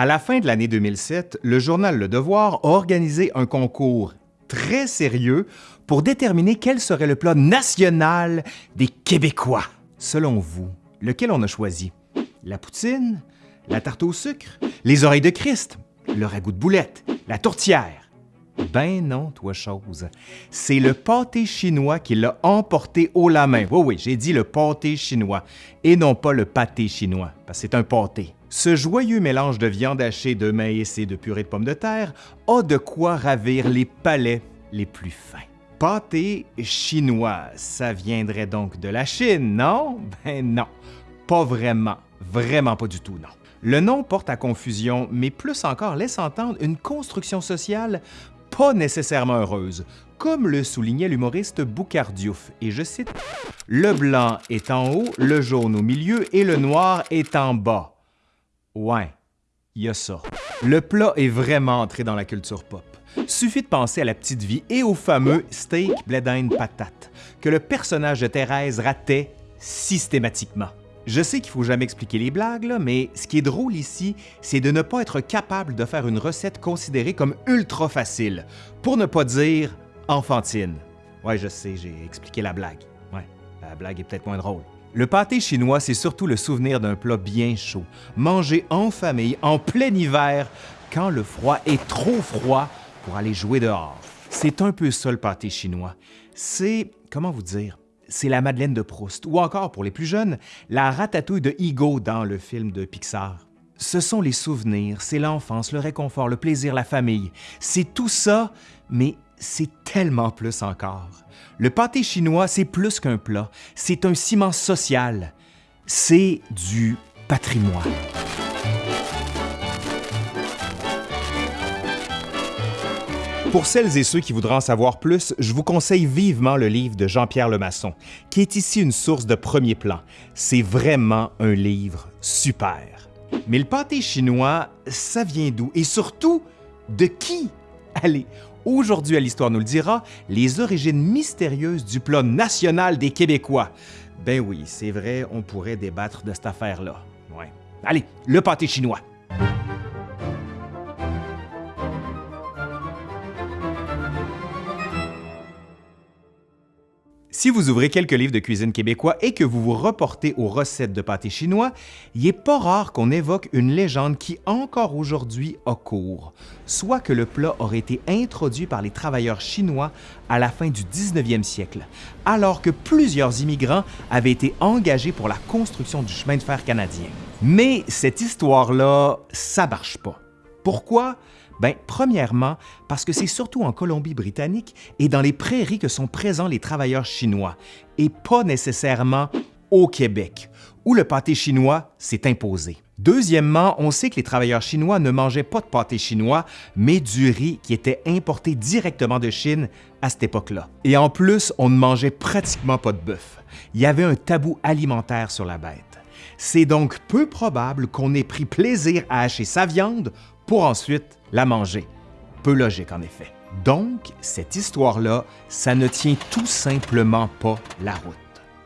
À la fin de l'année 2007, le journal Le Devoir a organisé un concours très sérieux pour déterminer quel serait le plat national des Québécois. Selon vous, lequel on a choisi? La poutine? La tarte au sucre? Les oreilles de Christ? Le ragoût de boulette? La tourtière? Ben non, toi chose. C'est le pâté chinois qui l'a emporté haut la main. Oui, oui, j'ai dit le pâté chinois et non pas le pâté chinois, parce que c'est un pâté. Ce joyeux mélange de viande hachée, de maïs et de purée de pommes de terre a de quoi ravir les palais les plus fins. Pâté chinois, ça viendrait donc de la Chine, non? Ben non, pas vraiment, vraiment pas du tout, non. Le nom porte à confusion, mais plus encore laisse entendre une construction sociale pas nécessairement heureuse, comme le soulignait l'humoriste Boucardiouf, et je cite « Le blanc est en haut, le jaune au milieu et le noir est en bas. » Ouais, il y a ça. Le plat est vraiment entré dans la culture pop. Suffit de penser à la petite vie et au fameux steak bledine patate que le personnage de Thérèse ratait systématiquement. Je sais qu'il faut jamais expliquer les blagues, mais ce qui est drôle ici, c'est de ne pas être capable de faire une recette considérée comme ultra facile, pour ne pas dire enfantine. Ouais, je sais, j'ai expliqué la blague. Ouais, la blague est peut-être moins drôle. Le pâté chinois, c'est surtout le souvenir d'un plat bien chaud, mangé en famille, en plein hiver, quand le froid est trop froid pour aller jouer dehors. C'est un peu ça le pâté chinois. C'est, comment vous dire, c'est la Madeleine de Proust, ou encore, pour les plus jeunes, la ratatouille de Higo dans le film de Pixar. Ce sont les souvenirs, c'est l'enfance, le réconfort, le plaisir, la famille. C'est tout ça, mais c'est tellement plus encore. Le pâté chinois, c'est plus qu'un plat, c'est un ciment social. C'est du patrimoine. Pour celles et ceux qui voudraient en savoir plus, je vous conseille vivement le livre de Jean-Pierre Lemasson, qui est ici une source de premier plan. C'est vraiment un livre super. Mais le pâté chinois, ça vient d'où? Et surtout, de qui? Allez, Aujourd'hui à l'Histoire nous le dira, les origines mystérieuses du plat national des Québécois. Ben oui, c'est vrai, on pourrait débattre de cette affaire-là. Allez, le pâté chinois. Si vous ouvrez quelques livres de cuisine québécois et que vous vous reportez aux recettes de pâté chinois, il n'est pas rare qu'on évoque une légende qui encore aujourd'hui a cours, soit que le plat aurait été introduit par les travailleurs chinois à la fin du 19e siècle, alors que plusieurs immigrants avaient été engagés pour la construction du chemin de fer canadien. Mais cette histoire-là, ça marche pas. Pourquoi? Bien, premièrement, parce que c'est surtout en Colombie-Britannique et dans les prairies que sont présents les travailleurs chinois, et pas nécessairement au Québec, où le pâté chinois s'est imposé. Deuxièmement, on sait que les travailleurs chinois ne mangeaient pas de pâté chinois, mais du riz qui était importé directement de Chine à cette époque-là. Et en plus, on ne mangeait pratiquement pas de bœuf. Il y avait un tabou alimentaire sur la bête. C'est donc peu probable qu'on ait pris plaisir à hacher sa viande pour ensuite la manger. Peu logique en effet. Donc, cette histoire-là, ça ne tient tout simplement pas la route.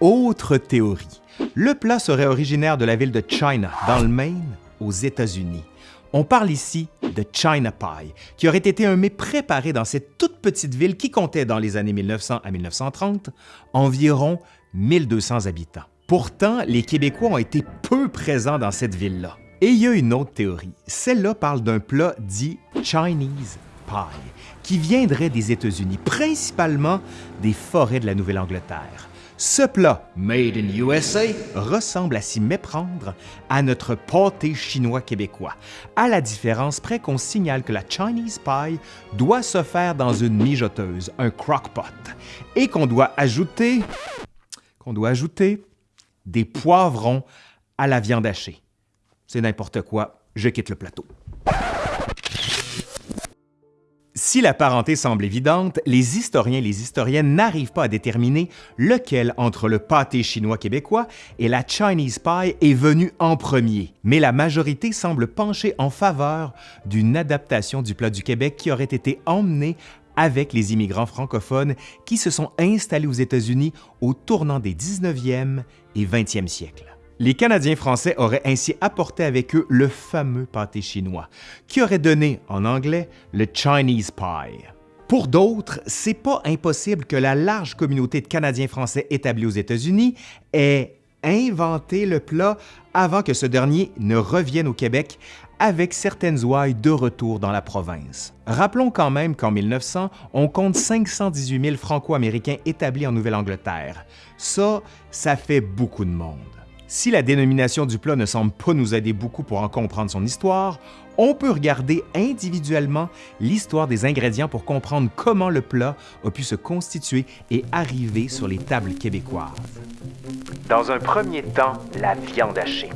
Autre théorie. Le plat serait originaire de la ville de China, dans le Maine, aux États-Unis. On parle ici de China Pie, qui aurait été un mets préparé dans cette toute petite ville qui comptait dans les années 1900 à 1930 environ 1200 habitants. Pourtant, les Québécois ont été peu présents dans cette ville-là. Et il y a une autre théorie. Celle-là parle d'un plat dit Chinese Pie, qui viendrait des États-Unis, principalement des forêts de la Nouvelle-Angleterre. Ce plat, made in USA, ressemble à s'y méprendre à notre pâté chinois québécois, à la différence près qu'on signale que la Chinese pie doit se faire dans une mijoteuse, un crock-pot, et qu'on qu'on doit ajouter des poivrons à la viande hachée. C'est n'importe quoi, je quitte le plateau. Si la parenté semble évidente, les historiens et les historiennes n'arrivent pas à déterminer lequel entre le pâté chinois québécois et la Chinese pie est venu en premier, mais la majorité semble pencher en faveur d'une adaptation du plat du Québec qui aurait été emmené avec les immigrants francophones qui se sont installés aux États-Unis au tournant des 19e et 20e siècles. Les Canadiens français auraient ainsi apporté avec eux le fameux pâté chinois, qui aurait donné, en anglais, le Chinese pie. Pour d'autres, c'est pas impossible que la large communauté de Canadiens français établis aux États-Unis ait inventé le plat avant que ce dernier ne revienne au Québec avec certaines ouailles de retour dans la province. Rappelons quand même qu'en 1900, on compte 518 000 Franco-Américains établis en Nouvelle-Angleterre. Ça, ça fait beaucoup de monde. Si la dénomination du plat ne semble pas nous aider beaucoup pour en comprendre son histoire, on peut regarder individuellement l'histoire des ingrédients pour comprendre comment le plat a pu se constituer et arriver sur les tables québécoises. Dans un premier temps, la viande hachée.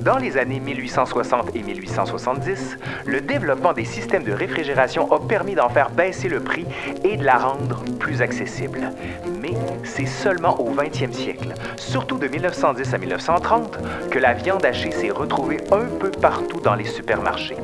Dans les années 1860 et 1870, le développement des systèmes de réfrigération a permis d'en faire baisser le prix et de la rendre plus accessible. Mais c'est seulement au 20e siècle, surtout de 1910 à 1930, que la viande hachée s'est retrouvée un peu partout dans les supermarchés.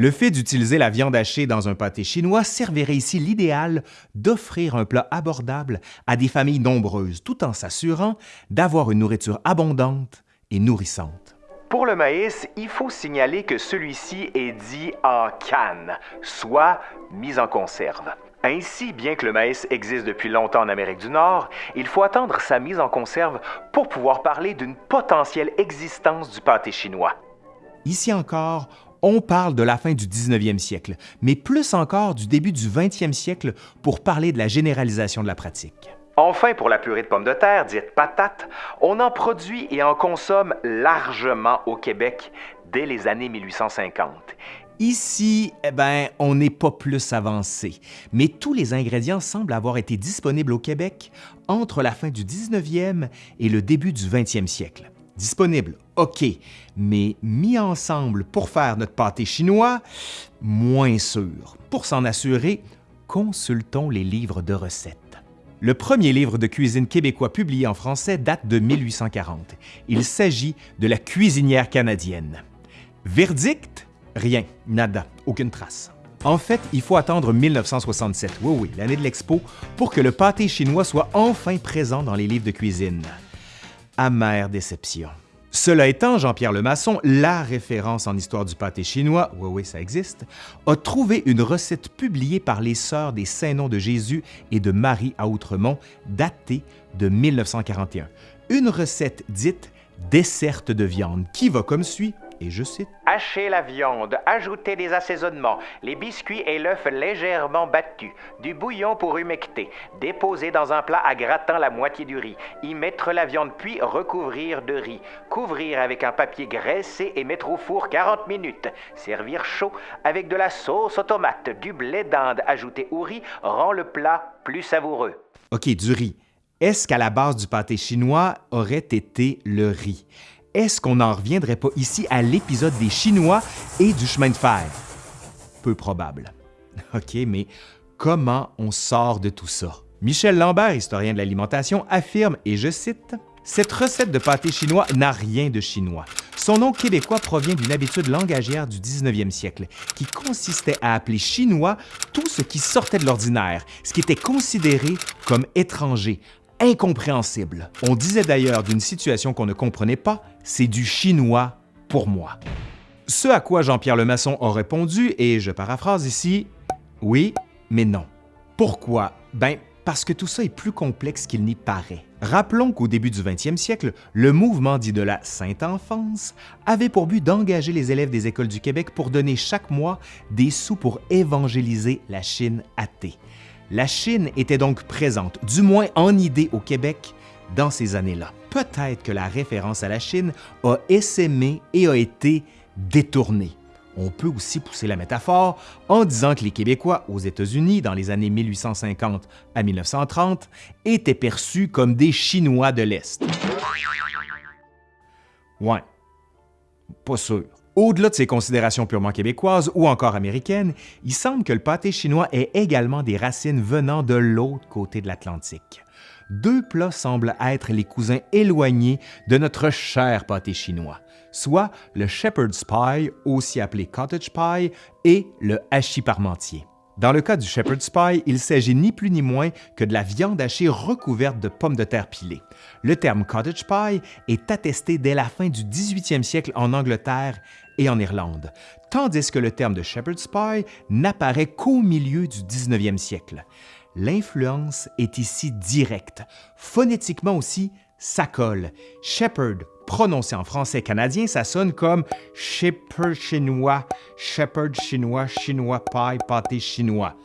Le fait d'utiliser la viande hachée dans un pâté chinois servirait ici l'idéal d'offrir un plat abordable à des familles nombreuses, tout en s'assurant d'avoir une nourriture abondante et nourrissante. Pour le maïs, il faut signaler que celui-ci est dit en canne, soit mis en conserve. Ainsi, bien que le maïs existe depuis longtemps en Amérique du Nord, il faut attendre sa mise en conserve pour pouvoir parler d'une potentielle existence du pâté chinois. Ici encore, on parle de la fin du 19e siècle, mais plus encore du début du 20e siècle pour parler de la généralisation de la pratique. Enfin, pour la purée de pommes de terre, dite patate, on en produit et en consomme largement au Québec dès les années 1850. Ici, eh ben, on n'est pas plus avancé, mais tous les ingrédients semblent avoir été disponibles au Québec entre la fin du 19e et le début du 20e siècle. Disponible, OK, mais mis ensemble pour faire notre pâté chinois, moins sûr. Pour s'en assurer, consultons les livres de recettes. Le premier livre de cuisine québécois publié en français date de 1840. Il s'agit de la cuisinière canadienne. Verdict? Rien, nada, aucune trace. En fait, il faut attendre 1967, oui oui, l'année de l'expo, pour que le pâté chinois soit enfin présent dans les livres de cuisine. Amère déception. Cela étant, Jean-Pierre Lemasson, la référence en histoire du pâté chinois, oui oui ça existe, a trouvé une recette publiée par les sœurs des Saints-Noms de Jésus et de Marie à Outremont, datée de 1941. Une recette dite desserte de viande qui va comme suit et je cite Hachez la viande, ajoutez des assaisonnements, les biscuits et l'œuf légèrement battus, du bouillon pour humecter, déposer dans un plat à grattant la moitié du riz, y mettre la viande puis recouvrir de riz, couvrir avec un papier graissé et mettre au four 40 minutes, servir chaud avec de la sauce aux tomates, du blé d'Inde ajouté au riz rend le plat plus savoureux. OK, du riz. Est-ce qu'à la base du pâté chinois aurait été le riz? Est-ce qu'on n'en reviendrait pas ici à l'épisode des Chinois et du chemin de fer? Peu probable. OK, mais comment on sort de tout ça? Michel Lambert, historien de l'alimentation, affirme, et je cite, Cette recette de pâté chinois n'a rien de chinois. Son nom québécois provient d'une habitude langagière du 19e siècle, qui consistait à appeler chinois tout ce qui sortait de l'ordinaire, ce qui était considéré comme étranger, incompréhensible. On disait d'ailleurs d'une situation qu'on ne comprenait pas, c'est du chinois pour moi. Ce à quoi Jean-Pierre Lemasson a répondu, et je paraphrase ici, oui, mais non. Pourquoi? Ben, parce que tout ça est plus complexe qu'il n'y paraît. Rappelons qu'au début du 20e siècle, le mouvement dit de la Sainte Enfance avait pour but d'engager les élèves des écoles du Québec pour donner chaque mois des sous pour évangéliser la Chine athée. La Chine était donc présente, du moins en idée au Québec, dans ces années-là. Peut-être que la référence à la Chine a essaimé et a été détournée. On peut aussi pousser la métaphore en disant que les Québécois aux États-Unis dans les années 1850 à 1930 étaient perçus comme des Chinois de l'Est. Ouais, pas sûr. Au-delà de ces considérations purement québécoises ou encore américaines, il semble que le pâté chinois ait également des racines venant de l'autre côté de l'Atlantique. Deux plats semblent être les cousins éloignés de notre cher pâté chinois, soit le shepherd's pie, aussi appelé cottage pie, et le hachis parmentier. Dans le cas du shepherd's pie, il s'agit ni plus ni moins que de la viande hachée recouverte de pommes de terre pilées. Le terme cottage pie est attesté dès la fin du 18e siècle en Angleterre et en Irlande, tandis que le terme de shepherd's pie n'apparaît qu'au milieu du 19e siècle. L'influence est ici directe. Phonétiquement aussi, ça colle. Shepherd, prononcé en français canadien, ça sonne comme shepherd chinois, shepherd chinois, chinois pie, pâté chinois.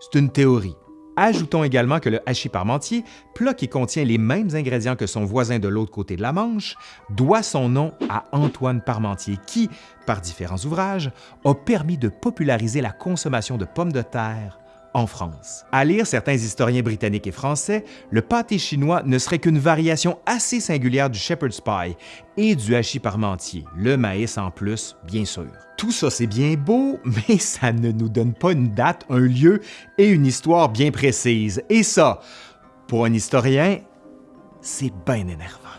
C'est une théorie. Ajoutons également que le hachis parmentier, plat qui contient les mêmes ingrédients que son voisin de l'autre côté de la Manche, doit son nom à Antoine Parmentier qui, par différents ouvrages, a permis de populariser la consommation de pommes de terre en France. À lire certains historiens britanniques et français, le pâté chinois ne serait qu'une variation assez singulière du shepherd's pie et du hachis parmentier, le maïs en plus, bien sûr. Tout ça, c'est bien beau, mais ça ne nous donne pas une date, un lieu et une histoire bien précise. Et ça, pour un historien, c'est bien énervant.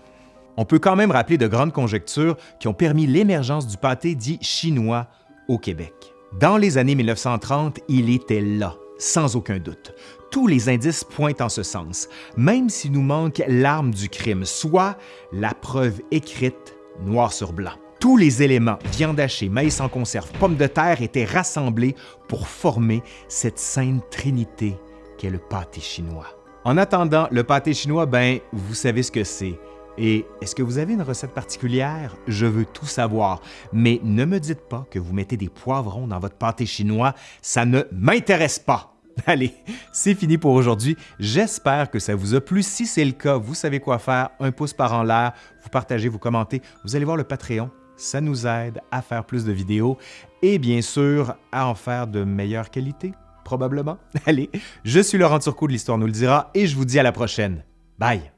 On peut quand même rappeler de grandes conjectures qui ont permis l'émergence du pâté dit chinois au Québec. Dans les années 1930, il était là, sans aucun doute. Tous les indices pointent en ce sens, même s'il nous manque l'arme du crime, soit la preuve écrite noir sur blanc. Tous les éléments, viande hachée, maïs en conserve, pommes de terre, étaient rassemblés pour former cette sainte trinité qu'est le pâté chinois. En attendant, le pâté chinois, ben, vous savez ce que c'est. Et est-ce que vous avez une recette particulière? Je veux tout savoir. Mais ne me dites pas que vous mettez des poivrons dans votre pâté chinois, ça ne m'intéresse pas. Allez, c'est fini pour aujourd'hui. J'espère que ça vous a plu. Si c'est le cas, vous savez quoi faire. Un pouce par en l'air, vous partagez, vous commentez. Vous allez voir le Patreon. Ça nous aide à faire plus de vidéos et bien sûr à en faire de meilleure qualité, probablement. Allez, je suis Laurent Turcot de l'Histoire nous le dira et je vous dis à la prochaine. Bye!